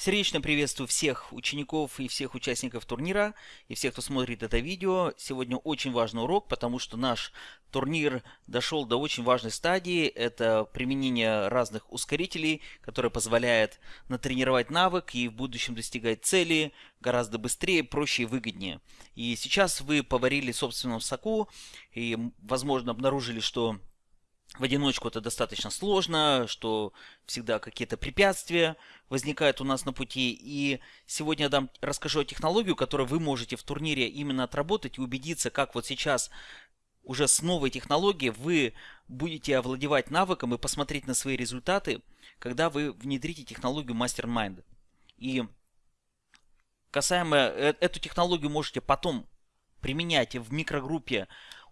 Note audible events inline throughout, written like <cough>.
Сердечно приветствую всех учеников и всех участников турнира, и всех, кто смотрит это видео. Сегодня очень важный урок, потому что наш турнир дошел до очень важной стадии. Это применение разных ускорителей, которые позволяют натренировать навык и в будущем достигать цели гораздо быстрее, проще и выгоднее. И сейчас вы поварили собственном соку и, возможно, обнаружили, что в одиночку это достаточно сложно, что всегда какие-то препятствия возникают у нас на пути. И сегодня я дам, расскажу о технологии, которую вы можете в турнире именно отработать и убедиться, как вот сейчас уже с новой технологией вы будете овладевать навыком и посмотреть на свои результаты, когда вы внедрите технологию Mastermind. И касаемо э, эту технологию можете потом применять в микрогруппе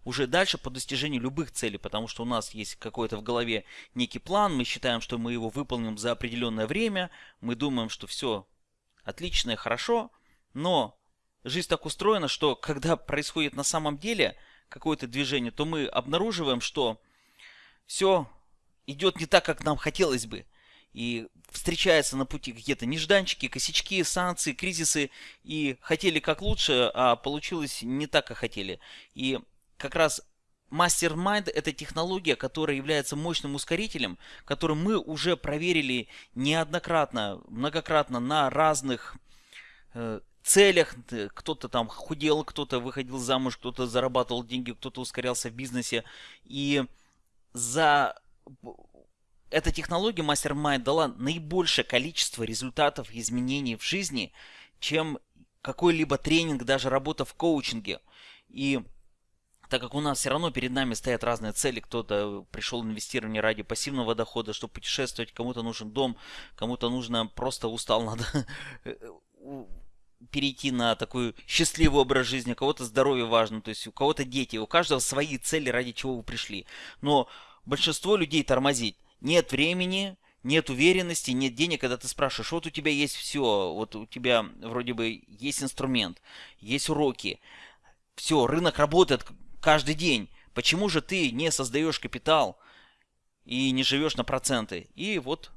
уже дальше по достижению любых целей, потому что у нас есть какой-то в голове некий план, мы считаем, что мы его выполним за определенное время, мы думаем, что все отлично и хорошо, но жизнь так устроена, что когда происходит на самом деле какое-то движение, то мы обнаруживаем, что все идет не так, как нам хотелось бы. И встречаются на пути какие-то нежданчики, косячки, санкции, кризисы. И хотели как лучше, а получилось не так, как хотели. И как раз Mastermind – это технология, которая является мощным ускорителем, который мы уже проверили неоднократно, многократно на разных э, целях. Кто-то там худел, кто-то выходил замуж, кто-то зарабатывал деньги, кто-то ускорялся в бизнесе. И за эта технология Mastermind дала наибольшее количество результатов изменений в жизни, чем какой-либо тренинг, даже работа в коучинге. И так как у нас все равно перед нами стоят разные цели, кто-то пришел инвестирование ради пассивного дохода, чтобы путешествовать, кому-то нужен дом, кому-то нужно просто устал, <laughs> надо э, перейти на такой счастливый образ жизни, у кого-то здоровье важно, то есть у кого-то дети, у каждого свои цели, ради чего вы пришли. Но большинство людей тормозит. Нет времени, нет уверенности, нет денег, когда ты спрашиваешь, вот у тебя есть все, вот у тебя вроде бы есть инструмент, есть уроки, все, рынок работает, каждый день. Почему же ты не создаешь капитал и не живешь на проценты? И вот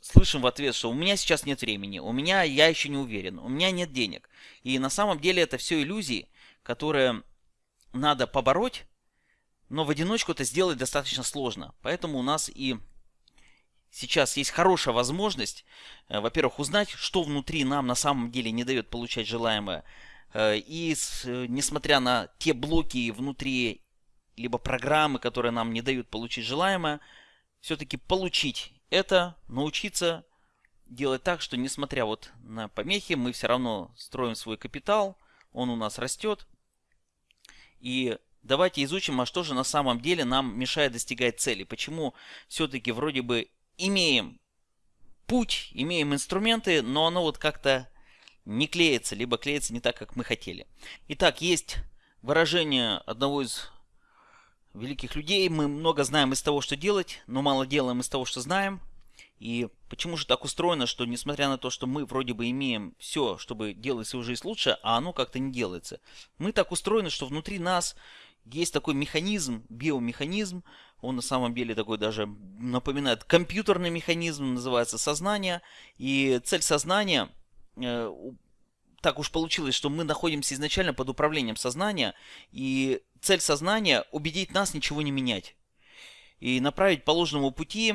слышим в ответ, что у меня сейчас нет времени, у меня я еще не уверен, у меня нет денег. И на самом деле это все иллюзии, которые надо побороть, но в одиночку это сделать достаточно сложно. Поэтому у нас и сейчас есть хорошая возможность, э, во-первых, узнать, что внутри нам на самом деле не дает получать желаемое, и э, несмотря на те блоки внутри либо программы, которые нам не дают получить желаемое, все-таки получить это, научиться делать так, что несмотря вот на помехи, мы все равно строим свой капитал, он у нас растет. И давайте изучим, а что же на самом деле нам мешает достигать цели. Почему все-таки вроде бы имеем путь, имеем инструменты, но оно вот как-то не клеится, либо клеится не так, как мы хотели. Итак, есть выражение одного из великих людей. Мы много знаем из того, что делать, но мало делаем из того, что знаем. И почему же так устроено, что несмотря на то, что мы вроде бы имеем все, чтобы делать свою жизнь лучше, а оно как-то не делается. Мы так устроены, что внутри нас есть такой механизм, биомеханизм, он на самом деле такой даже напоминает компьютерный механизм, называется сознание. И цель сознания так уж получилось, что мы находимся изначально под управлением сознания, и цель сознания – убедить нас ничего не менять. И направить по ложному пути,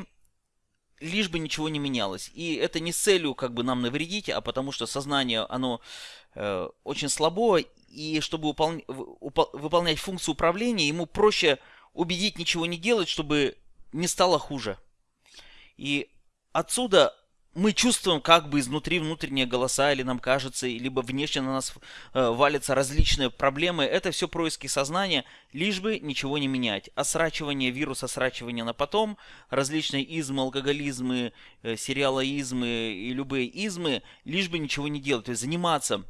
лишь бы ничего не менялось. И это не с целью как бы нам навредить, а потому что сознание, оно э, очень слабо, и чтобы упол... упол... выполнять функцию управления, ему проще убедить ничего не делать, чтобы не стало хуже. И отсюда мы чувствуем как бы изнутри внутренние голоса, или нам кажется, либо внешне на нас э, валятся различные проблемы. Это все происки сознания, лишь бы ничего не менять. Осрачивание вируса, осрачивание на потом, различные измы, алкоголизмы, э, сериалоизмы и любые измы, лишь бы ничего не делать. То есть заниматься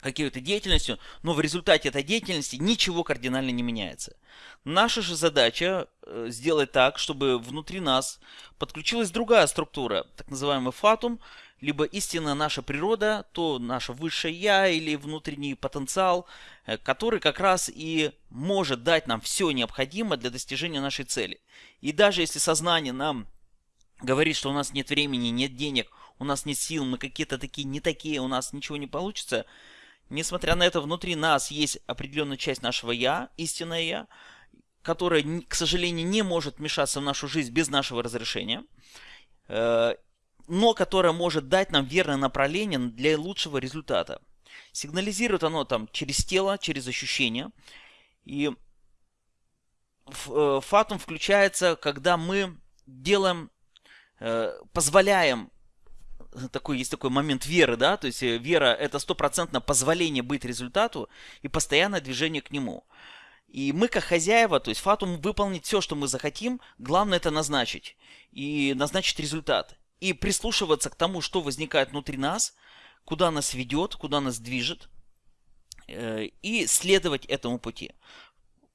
какой-то деятельностью, но в результате этой деятельности ничего кардинально не меняется. Наша же задача э, сделать так, чтобы внутри нас подключилась другая структура, так называемый фатум, либо истинная наша природа, то наше высшее я или внутренний потенциал, э, который как раз и может дать нам все необходимое для достижения нашей цели. И даже если сознание нам говорит, что у нас нет времени, нет денег, у нас нет сил, мы какие-то такие, не такие, у нас ничего не получится, несмотря на это, внутри нас есть определенная часть нашего «я», истинное «я», которая, к сожалению, не может вмешаться в нашу жизнь без нашего разрешения, э, но которая может дать нам верное направление для лучшего результата. Сигнализирует оно там через тело, через ощущения. И э, фатум включается, когда мы делаем, э, позволяем такой, есть такой момент веры, да, то есть вера это стопроцентное позволение быть результату и постоянное движение к нему. И мы, как хозяева, то есть Фатум выполнить все, что мы захотим, главное это назначить. И назначить результат. И прислушиваться к тому, что возникает внутри нас, куда нас ведет, куда нас движет. Э, и следовать этому пути.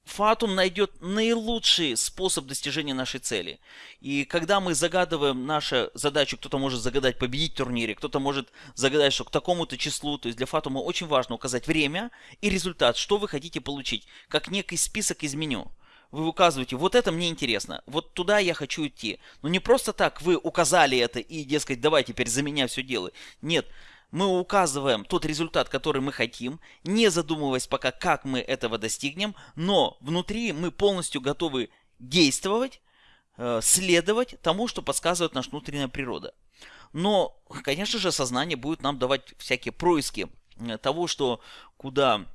Фатум найдет наилучший способ достижения нашей цели. И когда мы загадываем нашу задачу, кто-то может загадать победить в турнире, кто-то может загадать, что к такому-то числу, то есть для Фатума очень важно указать время и результат, что вы хотите получить, как некий список из меню. Вы указываете, вот это мне интересно, вот туда я хочу идти. Но не просто так вы указали это и, дескать, давай теперь за меня все делай. Нет, мы указываем тот результат, который мы хотим, не задумываясь пока, как мы этого достигнем, но внутри мы полностью готовы действовать, э, следовать тому, что подсказывает наша внутренняя природа. Но, конечно же, сознание будет нам давать всякие происки э, того, что куда,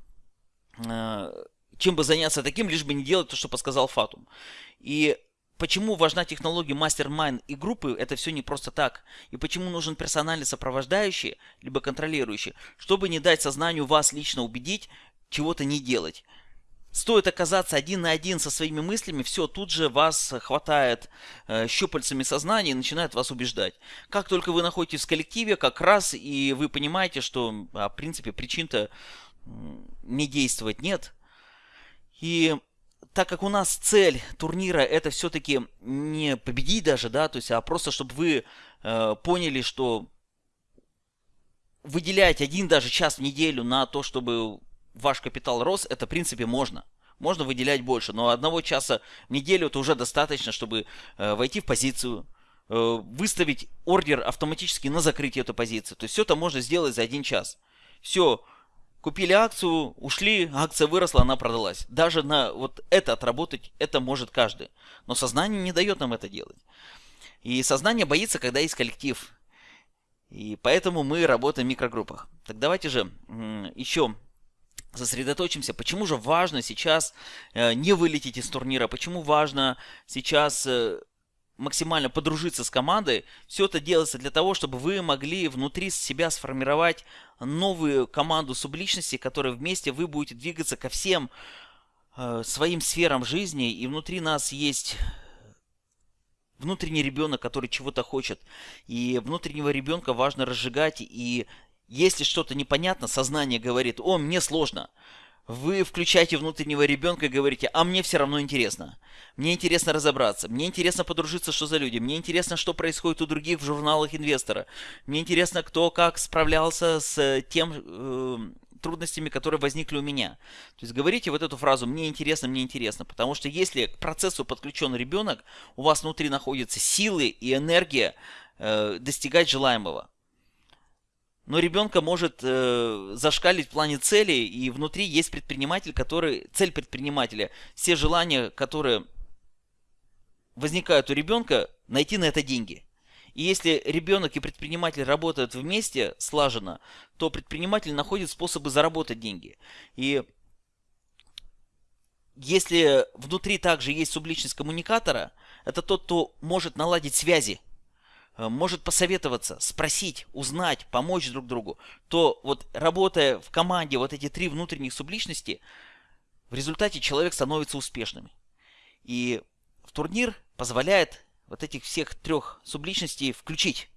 э, чем бы заняться таким, лишь бы не делать то, что подсказал Фатум. И Почему важна технология мастер-майн и группы, это все не просто так. И почему нужен персональный сопровождающий, либо контролирующий, чтобы не дать сознанию вас лично убедить, чего-то не делать. Стоит оказаться один на один со своими мыслями, все, тут же вас хватает э, щупальцами сознания и начинает вас убеждать. Как только вы находитесь в коллективе, как раз и вы понимаете, что, а, в принципе, причин-то не действовать нет. И так как у нас цель турнира это все-таки не победить даже, да, то есть, а просто чтобы вы э, поняли, что выделять один даже час в неделю на то, чтобы ваш капитал рос, это в принципе можно. Можно выделять больше, но одного часа в неделю это уже достаточно, чтобы э, войти в позицию, э, выставить ордер автоматически на закрытие этой позиции. То есть все это можно сделать за один час. Все, Купили акцию, ушли, акция выросла, она продалась. Даже на вот это отработать, это может каждый. Но сознание не дает нам это делать. И сознание боится, когда есть коллектив. И поэтому мы работаем в микрогруппах. Так давайте же еще сосредоточимся, почему же важно сейчас э, не вылететь из турнира, почему важно сейчас э, максимально подружиться с командой, все это делается для того, чтобы вы могли внутри себя сформировать новую команду субличностей, которые вместе вы будете двигаться ко всем э, своим сферам жизни, и внутри нас есть внутренний ребенок, который чего-то хочет. И внутреннего ребенка важно разжигать, и если что-то непонятно, сознание говорит, о, мне сложно, вы включаете внутреннего ребенка и говорите, а мне все равно интересно. Мне интересно разобраться, мне интересно подружиться, что за люди, мне интересно, что происходит у других в журналах инвестора, мне интересно, кто как справлялся с тем э, трудностями, которые возникли у меня. То есть говорите вот эту фразу «мне интересно, мне интересно», потому что если к процессу подключен ребенок, у вас внутри находятся силы и энергия э, достигать желаемого но ребенка может э, зашкалить в плане цели, и внутри есть предприниматель, который, цель предпринимателя, все желания, которые возникают у ребенка, найти на это деньги. И если ребенок и предприниматель работают вместе слаженно, то предприниматель находит способы заработать деньги. И если внутри также есть субличность коммуникатора, это тот, кто может наладить связи может посоветоваться, спросить, узнать, помочь друг другу, то вот работая в команде вот эти три внутренних субличности, в результате человек становится успешным. И в турнир позволяет вот этих всех трех субличностей включить.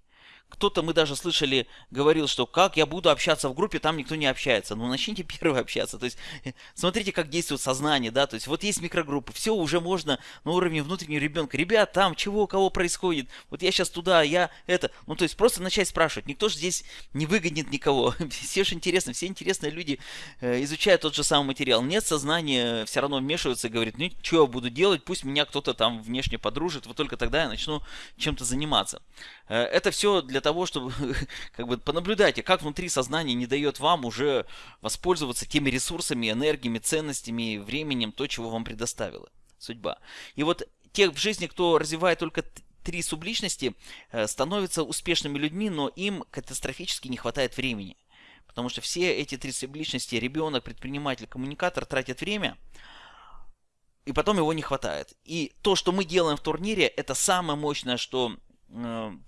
Кто-то, мы даже слышали, говорил, что как я буду общаться в группе, там никто не общается. Ну, начните <laughs> первый общаться. То есть, э, смотрите, как действует сознание, да, то есть, вот есть микрогруппы, все уже можно на уровне внутреннего ребенка. Ребят, там чего, у кого происходит? Вот я сейчас туда, я это. Ну, то есть, просто начать спрашивать. Никто же здесь не выгонит никого. <laughs> Все же интересно, все интересные люди э, изучают тот же самый материал. Нет сознания, все равно вмешиваются и говорит, ну, что я буду делать, пусть меня кто-то там внешне подружит, вот только тогда я начну чем-то заниматься. Э, это все для того, чтобы <laughs> как бы понаблюдайте, как внутри сознания не дает вам уже воспользоваться теми ресурсами, энергиями, ценностями, временем, то, чего вам предоставила судьба. И вот тех в жизни, кто развивает только три субличности, э, становятся успешными людьми, но им катастрофически не хватает времени. Потому что все эти три субличности, ребенок, предприниматель, коммуникатор, тратят время, и потом его не хватает. И то, что мы делаем в турнире, это самое мощное, что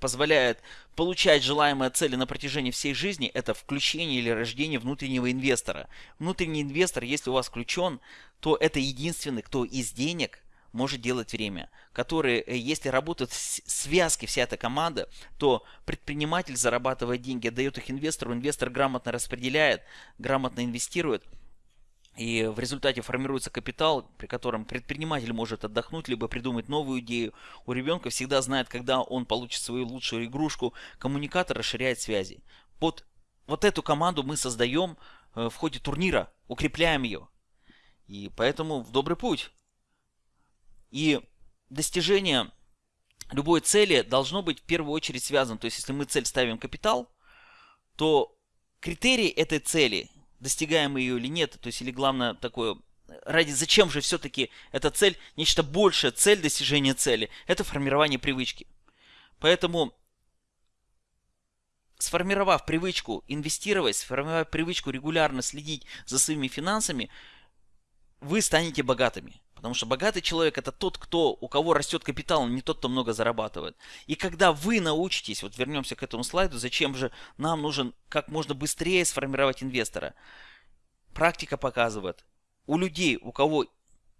позволяет получать желаемые цели на протяжении всей жизни, это включение или рождение внутреннего инвестора. Внутренний инвестор, если у вас включен, то это единственный, кто из денег может делать время, который, э, если работают связки, вся эта команда, то предприниматель зарабатывает деньги, отдает их инвестору, инвестор грамотно распределяет, грамотно инвестирует – и в результате формируется капитал, при котором предприниматель может отдохнуть, либо придумать новую идею. У ребенка всегда знает, когда он получит свою лучшую игрушку. Коммуникатор расширяет связи. Вот, вот эту команду мы создаем э, в ходе турнира, укрепляем ее. И поэтому в добрый путь. И достижение любой цели должно быть в первую очередь связано. То есть, если мы цель ставим капитал, то критерий этой цели – достигаем мы ее или нет, то есть или главное такое, ради зачем же все-таки эта цель, нечто большее, цель достижения цели, это формирование привычки. Поэтому сформировав привычку инвестировать, сформировав привычку регулярно следить за своими финансами, вы станете богатыми. Потому что богатый человек это тот, кто, у кого растет капитал, не тот, кто много зарабатывает. И когда вы научитесь, вот вернемся к этому слайду, зачем же нам нужен как можно быстрее сформировать инвестора. Практика показывает, у людей, у кого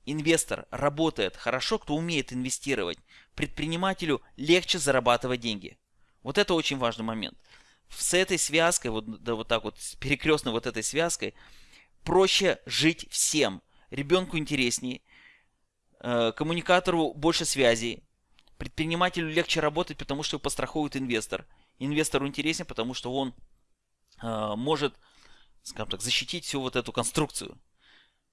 инвестор работает хорошо, кто умеет инвестировать, предпринимателю легче зарабатывать деньги. Вот это очень важный момент. С этой связкой, вот, да, вот так вот, перекрестной вот этой связкой, проще жить всем. Ребенку интереснее, Э, коммуникатору больше связей. Предпринимателю легче работать, потому что его пострахует инвестор. Инвестору интереснее, потому что он э, может, скажем так, защитить всю вот эту конструкцию.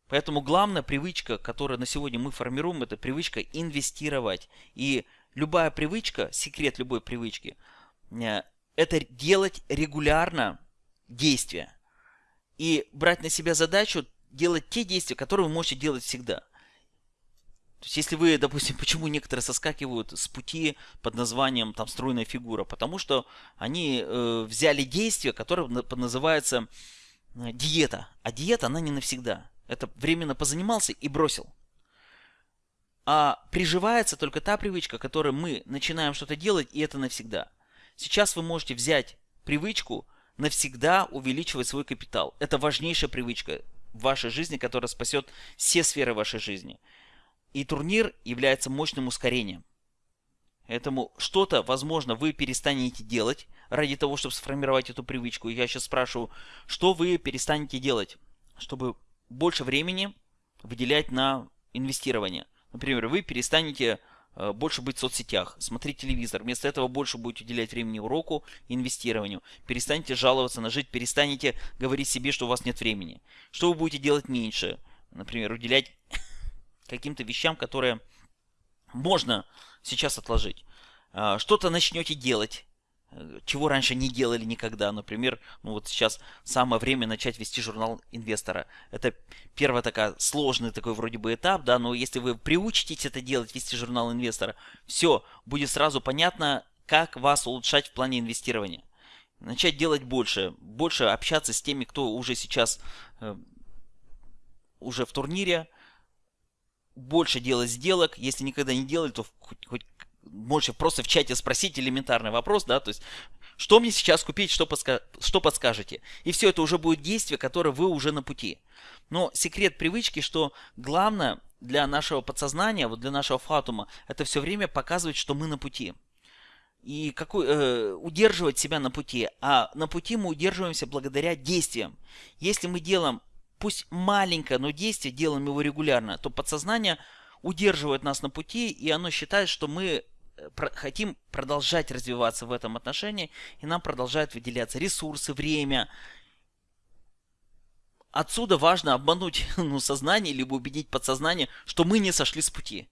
Поэтому главная привычка, которую на сегодня мы формируем, это привычка инвестировать. И любая привычка, секрет любой привычки, э, это делать регулярно действия. И брать на себя задачу делать те действия, которые вы можете делать всегда. То есть, если вы, допустим, <laughs> почему некоторые соскакивают с пути под названием там стройная фигура? Потому что они э, взяли действие, которое называется э, диета. А диета, она не навсегда. Это временно позанимался и бросил. А приживается только та привычка, которой мы начинаем что-то делать, и это навсегда. Сейчас вы можете взять привычку навсегда увеличивать свой капитал. Это важнейшая привычка в вашей жизни, которая спасет все сферы вашей жизни. И турнир является мощным ускорением. Поэтому что-то, возможно, вы перестанете делать ради того, чтобы сформировать эту привычку. Я сейчас спрашиваю, что вы перестанете делать, чтобы больше времени выделять на инвестирование. Например, вы перестанете больше быть в соцсетях, смотреть телевизор. Вместо этого больше будете уделять времени уроку инвестированию. Перестанете жаловаться на жизнь, перестанете говорить себе, что у вас нет времени. Что вы будете делать меньше? Например, уделять <coughs> каким-то вещам, которые можно сейчас отложить. А, что-то начнете делать, э, чего раньше не делали никогда. Например, ну вот сейчас самое время начать вести журнал инвестора. Это первый такой сложный такой вроде бы этап, да, но если вы приучитесь это делать, вести журнал инвестора, все, будет сразу понятно, как вас улучшать в плане инвестирования. Начать делать больше, больше общаться с теми, кто уже сейчас э, уже в турнире, больше делать сделок. Если никогда не делали, то хоть можете просто в чате спросить элементарный вопрос, да, то есть, что мне сейчас купить, что, подска что подскажете. И все это уже будет действие, которое вы уже на пути. Но секрет привычки, что главное для нашего подсознания, вот для нашего фатума, это все время показывать, что мы на пути. и какой, э, удерживать себя на пути, а на пути мы удерживаемся благодаря действиям. Если мы делаем, пусть маленькое, но действие, делаем его регулярно, то подсознание удерживает нас на пути, и оно считает, что мы э, хотим продолжать развиваться в этом отношении, и нам продолжают выделяться ресурсы, время. Отсюда важно обмануть <laughs> ну, сознание, либо убедить подсознание, что мы не сошли с пути.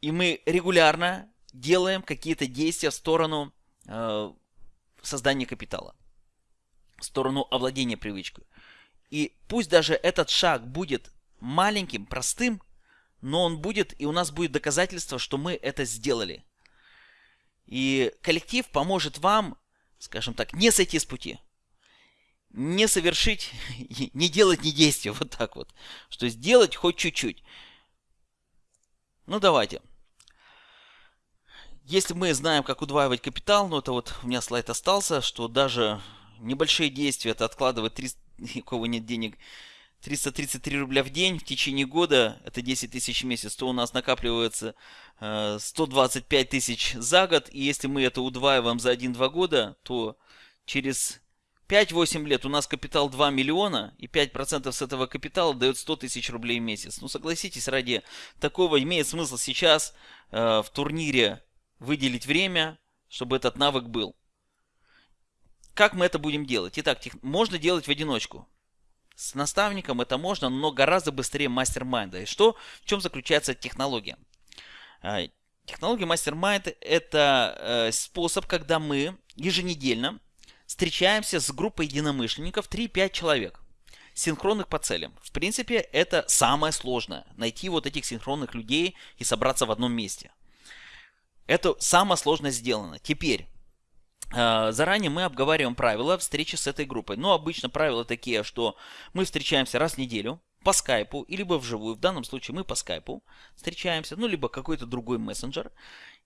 И мы регулярно делаем какие-то действия в сторону э, создания капитала, в сторону овладения привычкой. И пусть даже этот шаг будет маленьким, простым, но он будет, и у нас будет доказательство, что мы это сделали. И коллектив поможет вам, скажем так, не сойти с пути. Не совершить, <laughs> не делать ни действия, <laughs> вот так вот. Что сделать хоть чуть-чуть. Ну давайте. Если мы знаем, как удваивать капитал, ну это вот у меня слайд остался, что даже небольшие действия, это откладывать 300, <laughs> у кого нет денег, 333 рубля в день в течение года, это 10 тысяч в месяц, то у нас накапливается 125 э, тысяч за год. И если мы это удваиваем за 1-2 года, то через 5-8 лет у нас капитал 2 миллиона, и 5% с этого капитала дает 100 тысяч рублей в месяц. Ну согласитесь, ради такого имеет смысл сейчас э, в турнире выделить время, чтобы этот навык был. Как мы это будем делать? Итак, можно делать в одиночку. С наставником это можно, но гораздо быстрее мастер-майнда. И что, в чем заключается технология? А, технология мастер-майнд это э, способ, когда мы еженедельно встречаемся с группой единомышленников 3-5 человек синхронных по целям. В принципе, это самое сложное. Найти вот этих синхронных людей и собраться в одном месте. Это самое сложное сделано. Теперь, заранее мы обговариваем правила встречи с этой группой. Но обычно правила такие, что мы встречаемся раз в неделю по скайпу, и либо вживую. В данном случае мы по скайпу встречаемся, ну, либо какой-то другой мессенджер.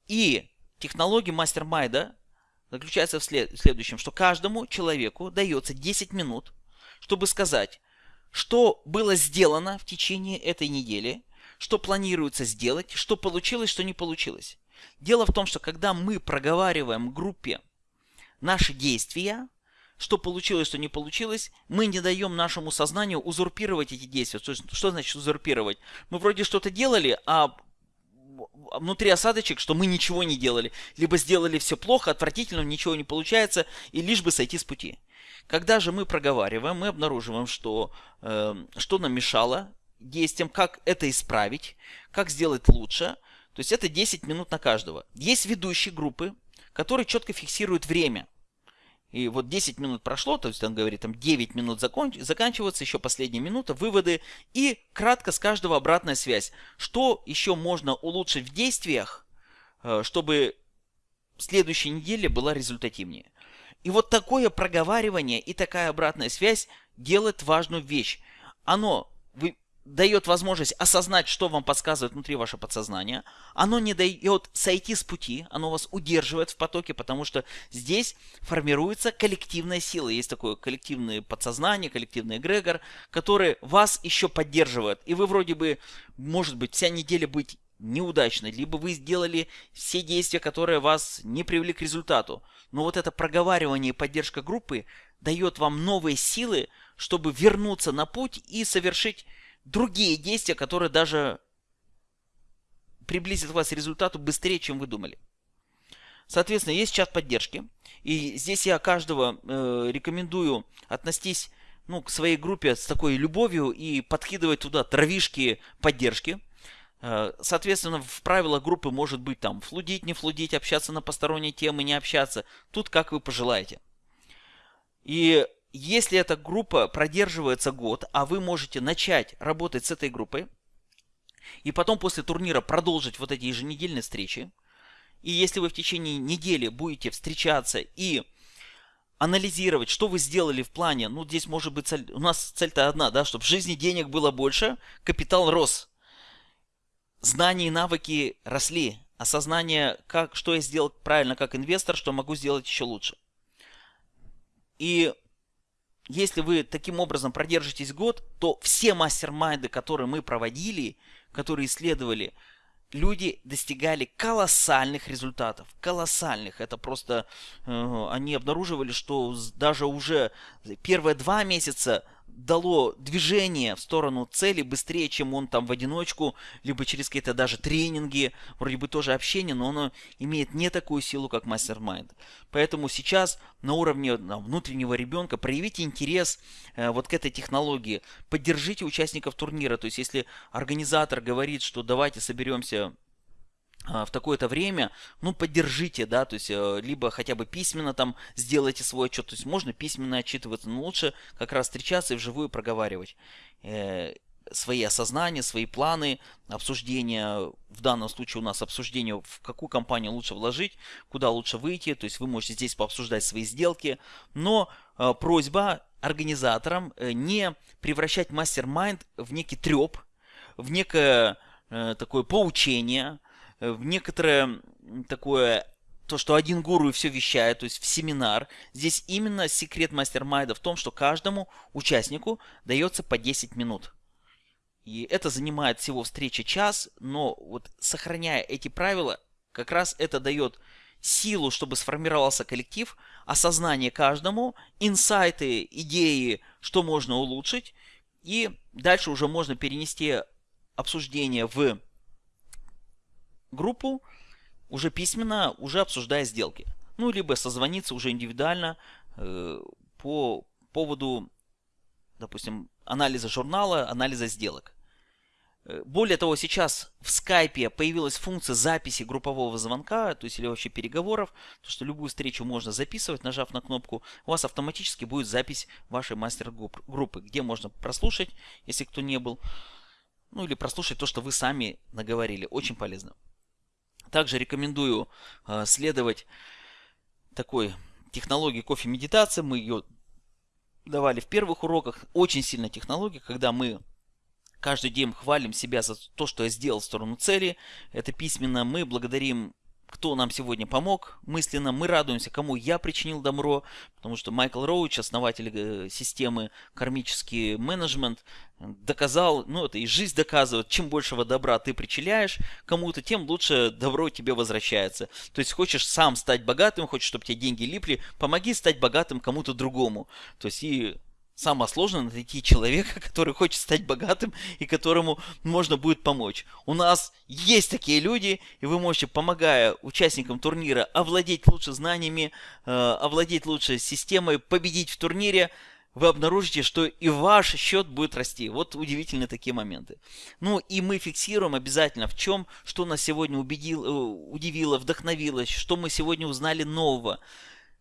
И технология мастер-майда заключается в, в следующем, что каждому человеку дается 10 минут, чтобы сказать, что было сделано в течение этой недели, что планируется сделать, что получилось, что не получилось. Дело в том, что когда мы проговариваем группе наши действия, что получилось, что не получилось, мы не даем нашему сознанию узурпировать эти действия. Что, что значит узурпировать? Мы вроде что-то делали, а внутри осадочек, что мы ничего не делали. Либо сделали все плохо, отвратительно, ничего не получается, и лишь бы сойти с пути. Когда же мы проговариваем, мы обнаруживаем, что, э, что нам мешало действиям, как это исправить, как сделать лучше – то есть это 10 минут на каждого. Есть ведущие группы, которые четко фиксируют время. И вот 10 минут прошло, то есть он говорит, там 9 минут закон... заканчивается, еще последняя минута, выводы. И кратко с каждого обратная связь. Что еще можно улучшить в действиях, э, чтобы следующей неделе была результативнее. И вот такое проговаривание и такая обратная связь делает важную вещь. Оно дает возможность осознать, что вам подсказывает внутри ваше подсознание. Оно не дает сойти с пути, оно вас удерживает в потоке, потому что здесь формируется коллективная сила. Есть такое коллективное подсознание, коллективный эгрегор, который вас еще поддерживает. И вы вроде бы, может быть, вся неделя быть неудачной, либо вы сделали все действия, которые вас не привели к результату. Но вот это проговаривание и поддержка группы дает вам новые силы, чтобы вернуться на путь и совершить другие действия, которые даже приблизят вас к результату быстрее, чем вы думали. Соответственно, есть чат поддержки. И здесь я каждого э, рекомендую относиться ну, к своей группе с такой любовью и подкидывать туда травишки поддержки. Э, соответственно, в правилах группы может быть там флудить, не флудить, общаться на посторонние темы, не общаться. Тут как вы пожелаете. И если эта группа продерживается год, а вы можете начать работать с этой группой, и потом после турнира продолжить вот эти еженедельные встречи, и если вы в течение недели будете встречаться и анализировать, что вы сделали в плане, ну здесь может быть цель, у нас цель-то одна, да, чтобы в жизни денег было больше, капитал рос, знания и навыки росли, осознание, как, что я сделал правильно как инвестор, что могу сделать еще лучше. И если вы таким образом продержитесь год, то все мастер-майнды, которые мы проводили, которые исследовали люди достигали колоссальных результатов. Колоссальных. Это просто э, они обнаруживали, что даже уже первые два месяца дало движение в сторону цели быстрее, чем он там в одиночку, либо через какие-то даже тренинги, вроде бы тоже общение, но оно имеет не такую силу, как мастер-майнд. Поэтому сейчас на уровне там, внутреннего ребенка проявите интерес э, вот к этой технологии, поддержите участников турнира, то есть если организатор говорит, что давайте соберемся в такое-то время, ну, поддержите, да, то есть, э, либо хотя бы письменно там сделайте свой отчет, то есть, можно письменно отчитываться, но лучше как раз встречаться и вживую проговаривать э, свои осознания, свои планы, обсуждения, в данном случае у нас обсуждение, в какую компанию лучше вложить, куда лучше выйти, то есть, вы можете здесь пообсуждать свои сделки, но э, просьба организаторам не превращать мастер-майнд в некий треп, в некое такое поучение, в некоторое такое то, что один гуру и все вещает, то есть в семинар. Здесь именно секрет мастер-майда в том, что каждому участнику дается по 10 минут. И это занимает всего встречи час, но вот сохраняя эти правила, как раз это дает силу, чтобы сформировался коллектив, осознание каждому, инсайты, идеи, что можно улучшить, и дальше уже можно перенести обсуждение в группу уже письменно, уже обсуждая сделки. Ну, либо созвониться уже индивидуально э, по поводу, допустим, анализа журнала, анализа сделок. Э, более того, сейчас в скайпе появилась функция записи группового звонка, то есть или вообще переговоров, то что любую встречу можно записывать, нажав на кнопку, у вас автоматически будет запись вашей мастер-группы, где можно прослушать, если кто не был, ну или прослушать то, что вы сами наговорили. Очень полезно. Также рекомендую э, следовать такой технологии кофе-медитации. Мы ее давали в первых уроках. Очень сильная технология, когда мы каждый день хвалим себя за то, что я сделал в сторону цели. Это письменно. Мы благодарим кто нам сегодня помог мысленно. Мы радуемся, кому я причинил добро, потому что Майкл Роуч, основатель э, системы кармический менеджмент, доказал, ну это и жизнь доказывает, чем большего добра ты причиняешь кому-то, тем лучше добро тебе возвращается. То есть хочешь сам стать богатым, хочешь, чтобы тебе деньги липли, помоги стать богатым кому-то другому. То есть и Самое сложное найти человека, <laughs> который хочет стать богатым и которому можно будет помочь. У нас есть такие люди, и вы можете, помогая участникам турнира, овладеть лучше знаниями, э, овладеть лучше системой, победить в турнире, вы обнаружите, что и ваш счет будет расти. Вот удивительные такие моменты. Ну и мы фиксируем обязательно в чем, что нас сегодня убедил, э, удивило, вдохновило, что мы сегодня узнали нового,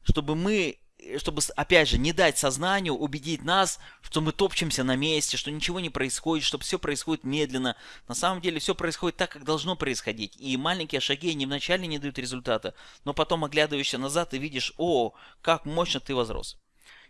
чтобы мы чтобы, опять же, не дать сознанию убедить нас, что мы топчемся на месте, что ничего не происходит, что все происходит медленно. На самом деле все происходит так, как должно происходить. И маленькие шаги не вначале не дают результата, но потом, оглядываешься назад, и видишь, о, как мощно ты возрос.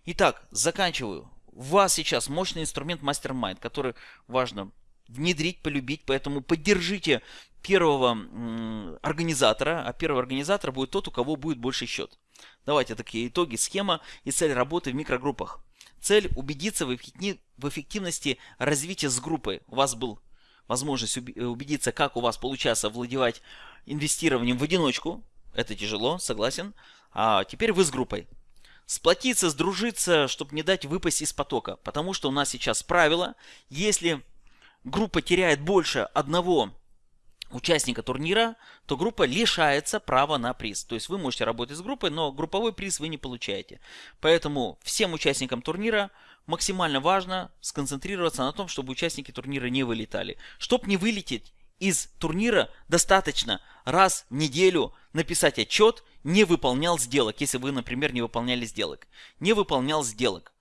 Итак, заканчиваю. У вас сейчас мощный инструмент MasterMind, который важно внедрить, полюбить, поэтому поддержите первого организатора, а первый организатор будет тот, у кого будет больше счет. Давайте такие итоги, схема и цель работы в микрогруппах. Цель убедиться в эффективности развития с группой. У вас был возможность убедиться, как у вас получается владевать инвестированием в одиночку. Это тяжело, согласен. А теперь вы с группой. Сплотиться, сдружиться, чтобы не дать выпасть из потока. Потому что у нас сейчас правило, если группа теряет больше одного участника турнира, то группа лишается права на приз. То есть вы можете работать с группой, но групповой приз вы не получаете. Поэтому всем участникам турнира максимально важно сконцентрироваться на том, чтобы участники турнира не вылетали. Чтобы не вылететь из турнира, достаточно раз в неделю написать отчет «не выполнял сделок», если вы, например, не выполняли сделок. Не выполнял сделок.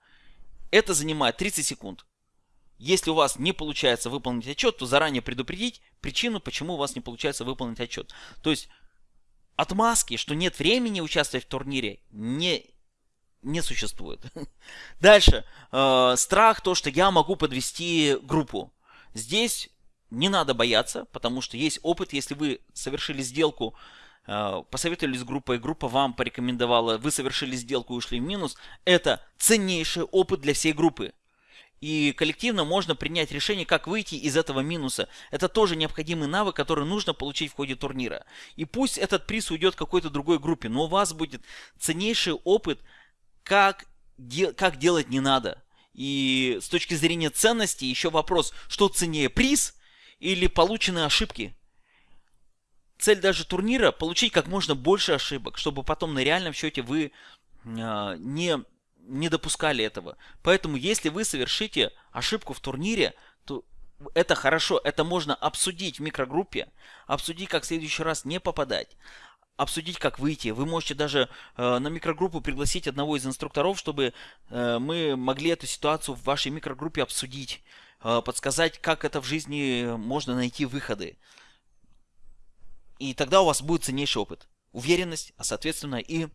Это занимает 30 секунд. Если у вас не получается выполнить отчет, то заранее предупредить причину, почему у вас не получается выполнить отчет. То есть отмазки, что нет времени участвовать в турнире, не, не существует. <laughs> Дальше. Э, страх, то, что я могу подвести группу. Здесь не надо бояться, потому что есть опыт, если вы совершили сделку, э, посоветовались с группой, группа вам порекомендовала, вы совершили сделку и ушли в минус, это ценнейший опыт для всей группы. И коллективно можно принять решение, как выйти из этого минуса. Это тоже необходимый навык, который нужно получить в ходе турнира. И пусть этот приз уйдет какой-то другой группе, но у вас будет ценнейший опыт, как, де как делать не надо. И с точки зрения ценности еще вопрос, что ценнее, приз или полученные ошибки. Цель даже турнира – получить как можно больше ошибок, чтобы потом на реальном счете вы э, не не допускали этого. Поэтому, если вы совершите ошибку в турнире, то это хорошо, это можно обсудить в микрогруппе, обсудить, как в следующий раз не попадать, обсудить, как выйти. Вы можете даже э, на микрогруппу пригласить одного из инструкторов, чтобы э, мы могли эту ситуацию в вашей микрогруппе обсудить, э, подсказать, как это в жизни можно найти выходы. И тогда у вас будет ценнейший опыт, уверенность, а соответственно и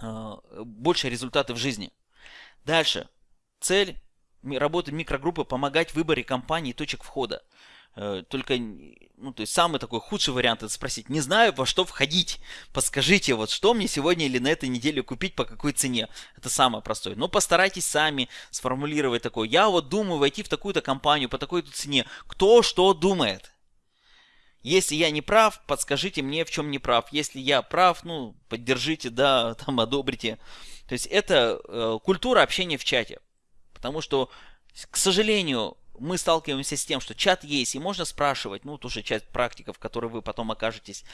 больше результаты в жизни. Дальше. Цель работы микрогруппы помогать в выборе компаний и точек входа. Э, только, ну, то есть самый такой худший вариант это спросить, не знаю, во что входить, подскажите, вот что мне сегодня или на этой неделе купить, по какой цене. Это самое простое. Но постарайтесь сами сформулировать такое, я вот думаю войти в такую-то компанию по такой-то цене. Кто что думает? Если я не прав, подскажите мне, в чем не прав. Если я прав, ну, поддержите, да, <laughs> там, одобрите. То есть это э, культура общения в чате. Потому что, к сожалению, мы сталкиваемся с тем, что чат есть, и можно спрашивать, ну, тоже часть практиков, в которой вы потом окажетесь,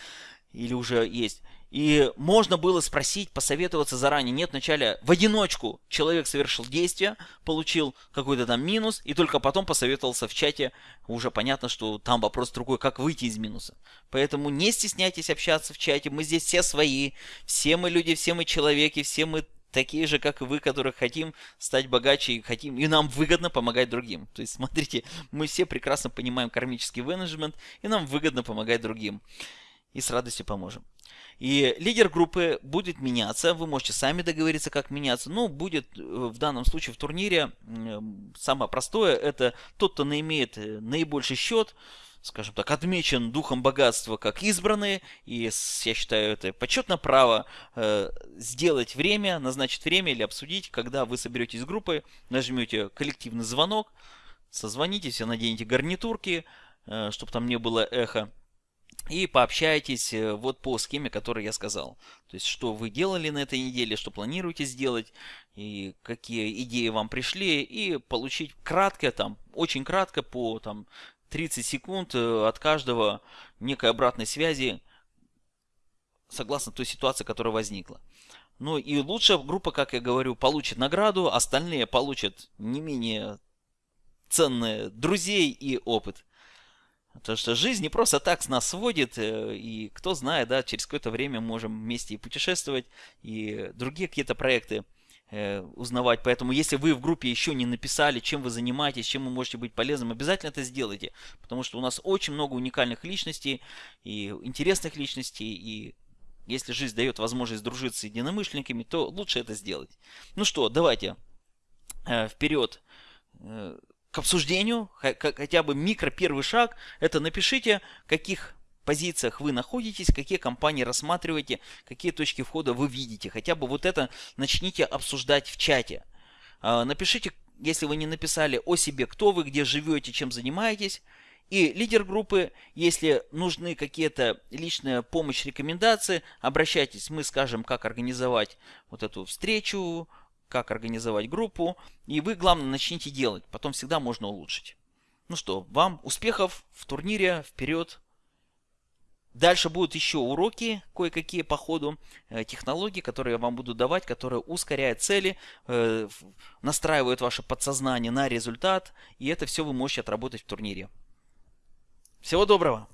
или уже есть. И можно было спросить, посоветоваться заранее. Нет, вначале в одиночку человек совершил действие, получил какой-то там минус, и только потом посоветовался в чате. Уже понятно, что там вопрос другой, как выйти из минуса. Поэтому не стесняйтесь общаться в чате. Мы здесь все свои. Все мы люди, все мы человеки, все мы такие же, как и вы, которые хотим стать богаче и хотим, и нам выгодно помогать другим. То есть, <laughs> смотрите, мы все прекрасно понимаем кармический менеджмент, и нам выгодно помогать другим и с радостью поможем. И лидер группы будет меняться, вы можете сами договориться, как меняться, но будет э, в данном случае в турнире самое простое, это тот, кто имеет э, наибольший счет, скажем так, отмечен духом богатства как избранные, и я считаю это почетно право э, сделать время, назначить время или обсудить, когда вы соберетесь с группой, нажмете коллективный звонок, созвонитесь, наденете гарнитурки, э, чтобы там не было эхо, и пообщайтесь э, вот по схеме, которую я сказал. То есть, что вы делали на этой неделе, что планируете сделать, и какие идеи вам пришли, и получить кратко, там, очень кратко, по там, 30 секунд э, от каждого некой обратной связи, согласно той ситуации, которая возникла. Ну и лучшая группа, как я говорю, получит награду, остальные получат не менее ценные друзей и опыт. Потому что жизнь не просто так с нас сводит, э, и кто знает, да, через какое-то время можем вместе и путешествовать, и другие какие-то проекты узнавать. Поэтому, если вы в группе еще не написали, чем вы занимаетесь, чем вы можете быть полезным, обязательно это сделайте. Потому что у нас очень много уникальных личностей, и интересных личностей, и если жизнь дает возможность дружить с единомышленниками, то лучше это сделать. Ну что, давайте э, вперед к обсуждению, хотя бы микро первый шаг, это напишите, каких позициях вы находитесь, какие компании рассматриваете, какие точки входа вы видите. Хотя бы вот это начните обсуждать в чате. А, напишите, если вы не написали о себе, кто вы, где живете, чем занимаетесь. И лидер группы, если нужны какие-то личная помощь, рекомендации, обращайтесь, мы скажем, как организовать вот эту встречу, как организовать группу, и вы, главное, начните делать, потом всегда можно улучшить. Ну что, вам успехов в турнире, вперед! Дальше будут еще уроки, кое-какие по ходу, э, технологии, которые я вам буду давать, которые ускоряют цели, э, настраивают ваше подсознание на результат, и это все вы можете отработать в турнире. Всего доброго!